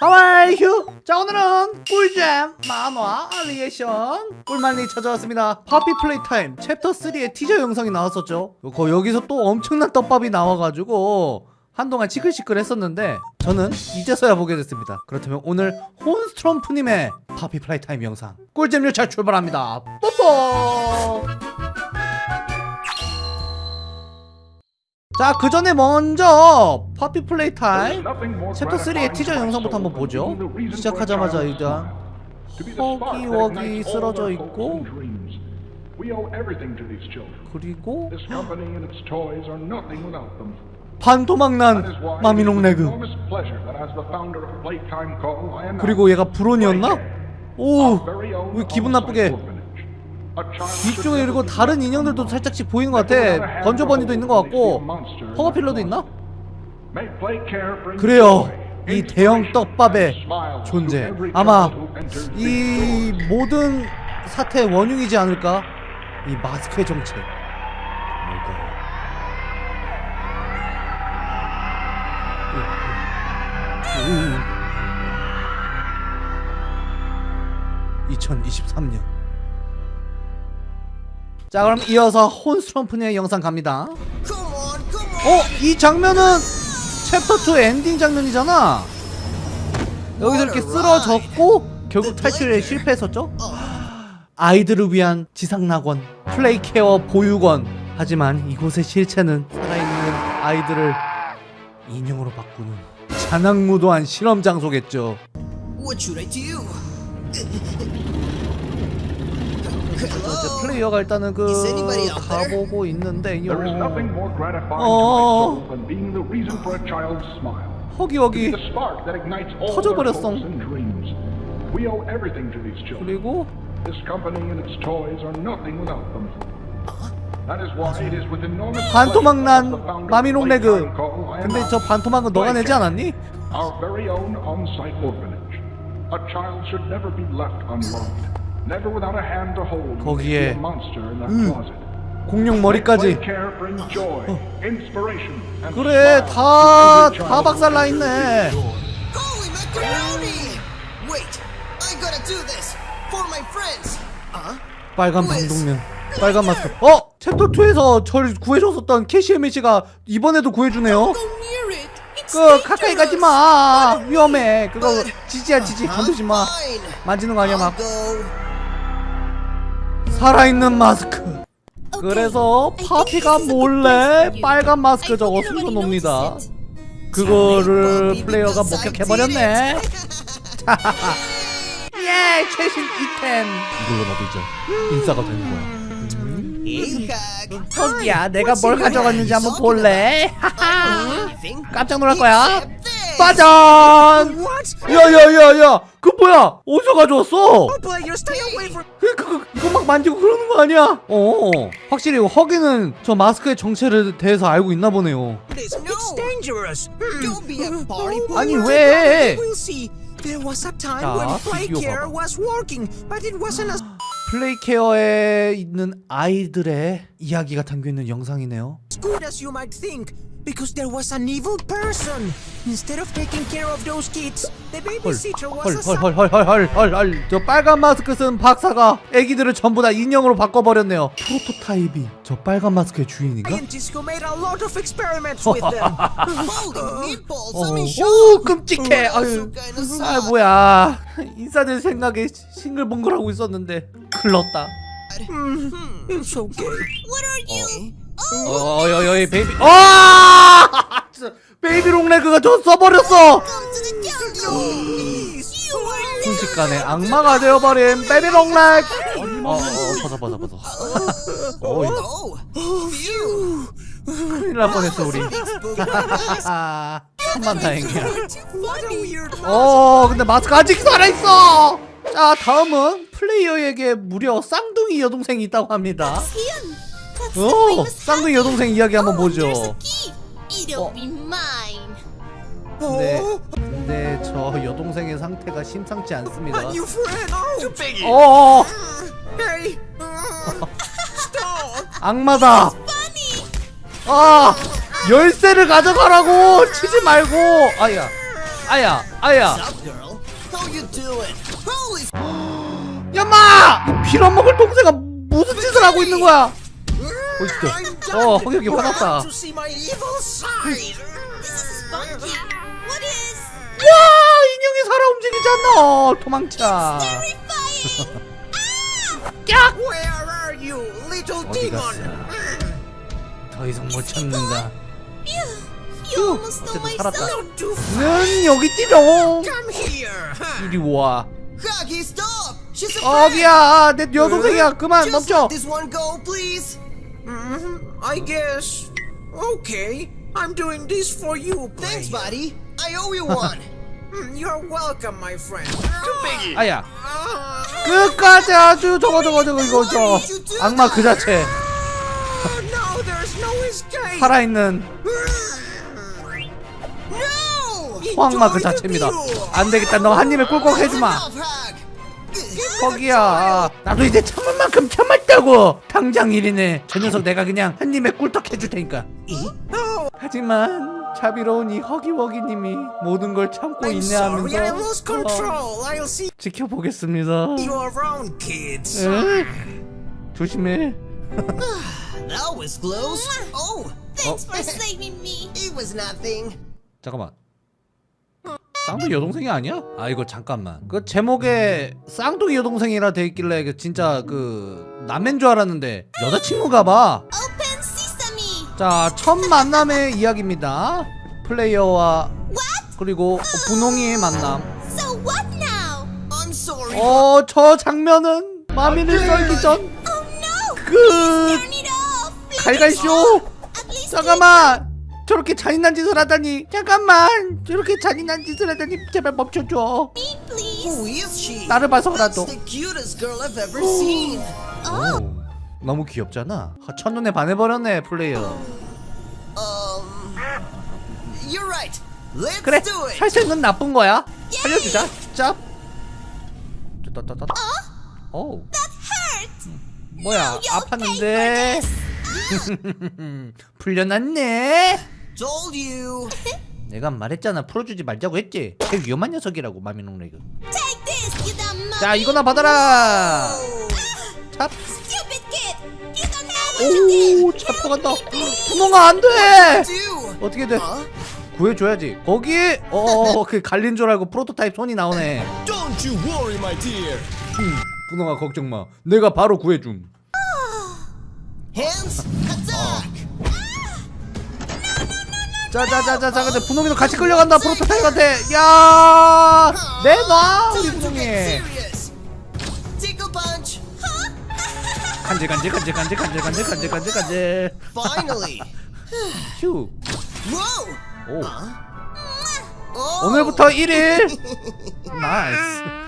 You? 자 오늘은 꿀잼 만화 리액션! 꿀만리 찾아왔습니다. 파피 플레이 타임 챕터 3의 티저 영상이 나왔었죠. 거 여기서 또 엄청난 떡밥이 나와가지고 한동안 시끌시끌 했었는데 저는 이제서야 보게 됐습니다. 그렇다면 오늘 혼스트럼프님의 파피 플레이 타임 영상 꿀잼 열차 출발합니다. 뽀뽀 자 그 전에 먼저 파피 플레이 타임 챕터 3의 티저 영상부터 한번 보죠 시작하자마자 일단 허기워기 쓰러져 있고 그리고 반토막난 마미 롱 레그 그리고 얘가 브론이었나? 오! 왜 기분 나쁘게 뒤쪽에 그리고 다른 인형들도 살짝씩 보이는 것 같아. 건조버니도 있는 것 같고. 허거필러도 있나? 그래요. 이 대형 떡밥의 존재. 아마 이 모든 사태의 원흉이지 않을까? 이 마스크의 정체. 뭘까요? 2023년 자 그럼 이어서 혼스럼프의 영상 갑니다 어? 이 장면은 챕터 2 엔딩 장면이잖아 여기서 이렇게 쓰러졌고 결국 탈출에 실패했었죠? 아이들을 위한 지상낙원 플레이케어 보육원 하지만 이곳의 실체는 살아있는 아이들을 인형으로 바꾸는 잔악무도한 실험 장소겠죠 이제 플레이어가 일단은 그 Is anybody out there? 가보고 있는데요 There is nothing more gratifying Oh. to myself than being the reason for a child's smile. 허기허기 The spark that ignites all their 터져버렸어. hopes and dreams. We owe everything to these children. 그리고 This company and its toys are nothing without them. That is why it is with enormous 반토막난 pleasure that the founder of 마미롱 레그 Playtime call I 근데 저 반토막은 너가 내지 않았니? Our very own on-site orphanage. A child should never be left unloved. Never without a hand to hold. when they 거기에 see a monster in that 음. closet. 공룡 머리까지 and 그래 다 다. 박살나 있네? 빨간 방독면 빨간 마스크 어? 챕터 2에서 절 구해줬었던 캐시 에미씨가 이번에도 구해주네요 Go near it. It's 그 가까이. 가지마 위험해 그거 지지야 지지 건드지 마 Fine. 만지는 거 아니야 막 go. 살아있는 마스크. 그래서 파피가 몰래 빨간 마스크 저거 숨겨놉니다. 그거를 플레이어가 목격해버렸네. 예 최신 이템. 이걸로 나도 이제 인싸가 되는 거야. 거기야 내가 뭘 가져갔는지 한번 볼래? 깜짝 놀랄 거야. 빠잔 What? 야야야야 그 뭐야 어디서 가져왔어. 그, 그, 이거 막 만지고 그러는 거 아니야? 어, 확실히 허기는 저 마스크의 정체를 대해서 알고 있나 보네요. 아니 왜? We'll see. There was a time 자, 플레이케어에 있는 아이들의 이야기가 담겨 있는 영상이네요. good as you might think. Because there was an evil person. Instead of taking care of those kids, the babysitter was a 헐헐헐헐헐헐헐 저 빨간 마스크 쓴 박사가 애기들을 전부 다 인형으로 바꿔버렸네요. 프로토타입이 저 빨간 마스크의 주인인가? scientist who made a lot of experiments with them. Meatballs! 어, I'm in shock. 오 끔찍해. 아유, 아. 뭐야 인사될 생각에 싱글벙글하고 있었는데 클렀다. it's okay. What are you? 어여여이 베이비. 아! 진짜 베이비 롱레그가 저 써버렸어! 순식간에 악마가 되어버린 베이비 롱렉 어 어 벗어 벗어 벗어. 어이. 큰일 날 뻔했어 우리. 천만 다행이야. 어 근데 마스크 아직 살아있어! 자 다음은 플레이어에게 무려 쌍둥이 여동생이 있다고 합니다 오 쌍둥이 여동생 이야기 한번 보죠 It'll be mine. 근데 근데 저 여동생의 상태가 심상치 않습니다. Oh, 어어 hey. Uh, stop. 악마다. 아 열쇠를 가져가라고 치지 말고. 아야. 아야 아야 야마 빌어먹을 동생아 무슨 짓을 하고 있는 거야 어, 진짜. 어, 홍혁이 화났다. 야 인형이 살아 움직이지 않나 도망쳐. 깍! 어디 갔어? 더 이상 못 찾는다. 어쨌든 살았다. 는 여기 뛰어. 이리 와. 어기야 내 여동생이야. 그만 멈춰. Mhm, I guess. Okay, I'm doing this for you, Thanks, player. buddy. I owe you one. Mm, You're welcome, my friend. 아야 Ah, 끝까지 아주 저거 저거 저거 이거 저 악마 그 자체. 살아있는 No! 호악마 그 자체입니다 view. 안되겠다 너 한 입에 꿀꺽 해주마! 거기야 나도 이제 참을 만큼 참았다고 당장 일이네 저 녀석 내가 그냥 한 입에 꿀떡 해줄 테니까 Oh, 하지만 자비로운 이 허기워기님이 모든 걸 참고 I'm 인내하면서 어, 지켜보겠습니다. 에? 조심해 That was close. Oh, Thanks for saving me. it was nothing. 잠깐만 쌍둥이 여동생이 아니야? 아 이거 잠깐만 그 제목에 쌍둥이 여동생이라 돼 있길래 그 진짜 그 남매인 줄 알았는데 여자친구가 봐. 자, 첫 만남의 이야기입니다. 플레이어와 그리고 분홍이의 만남. So what now? I'm sorry. 어, 저 장면은 마미를 썰기 전 Oh no! 그. 갈갈쇼. 잠깐만. 저렇게 잔인한 짓을 하다니. 잠깐만. 저렇게 잔인한 짓을 하다니 제발 멈춰줘. 나를 봐서라도. 오, 너무 귀엽잖아. 아, 첫눈에 반해버렸네 플레이어. Um, you're right. Let's 그래, do it. 살수 있는 나쁜 거야. 살려주자. 짭. 따따따따. 오. that hurt. 뭐야 아팠는데 풀려났네 Told you. 내가 말했잖아 풀어주지 말자고 했지 개 위험한 녀석이라고 마미농 레그 Take this, you dumb monkey. 자 이거나 받아라 찹 Stupid kid. You don't know what you did. 오 잡혀간다 분홍아 안돼 Do. 어떻게 돼? 구해줘야지 거기 어그 갈린 줄 알고 프로토타입 손이 나오네 Don't you worry, my dear. 음, 분홍아 걱정마 내가 바로 구해줌 Hands. Attack. 자자자자자 근데 분홍이도 같이 끌려간다 프로토타입한테 야 내놔 우리 분홍이. 간질 간질 간질 간질 간질 간질 간질 간질 간질. 휴. 오. 오늘부터 1일 나이스